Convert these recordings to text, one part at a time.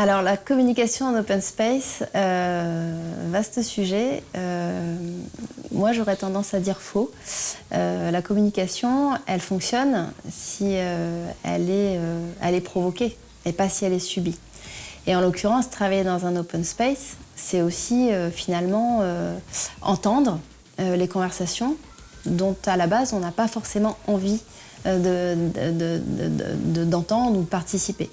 Alors la communication en open space, euh, vaste sujet. Euh, moi j'aurais tendance à dire faux. Euh, la communication, elle fonctionne si elle, est, elle est provoquée et pas si elle est subie. Et en l'occurrence, travailler dans un open space, c'est aussi finalement entendre les conversations dont à la base on n'a pas forcément envie d'entendre ou de participer.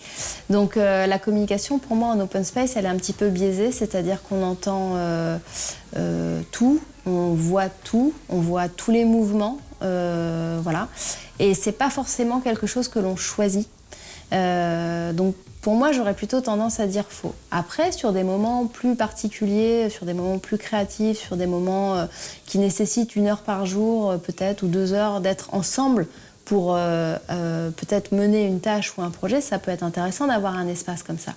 Donc euh, la communication, pour moi, en open space, elle est un petit peu biaisée, c'est-à-dire qu'on entend euh, euh, tout, on voit tout, on voit tous les mouvements, voilà. Et c'est pas forcément quelque chose que l'on choisit. donc pour moi, j'aurais plutôt tendance à dire faux. Après, sur des moments plus particuliers, sur des moments plus créatifs, sur des moments qui nécessitent une heure par jour, peut-être, ou deux heures d'être ensemble pour euh, euh, peut-être mener une tâche ou un projet, ça peut être intéressant d'avoir un espace comme ça.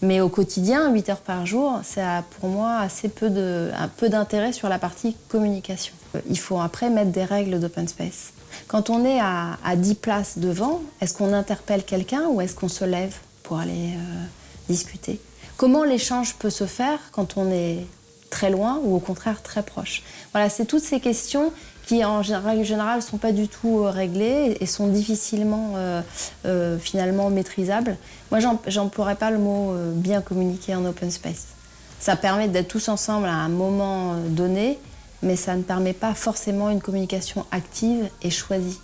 Mais au quotidien, 8 heures par jour, ça a pour moi assez peu un peu d'intérêt sur la partie communication. Il faut après mettre des règles d'open space. Quand on est à, à 10 places devant, est-ce qu'on interpelle quelqu'un ou est-ce qu'on se lève pour aller euh, discuter? Comment l'échange peut se faire quand on est très loin ou au contraire très proche Voilà, c'est toutes ces questions qui en général ne sont pas du tout euh, réglées et sont difficilement euh, euh, finalement maîtrisables. Moi, j'emploierais pas le mot bien communiquer en open space. Ça permet d'être tous ensemble à un moment donné, mais ça ne permet pas forcément une communication active et choisie.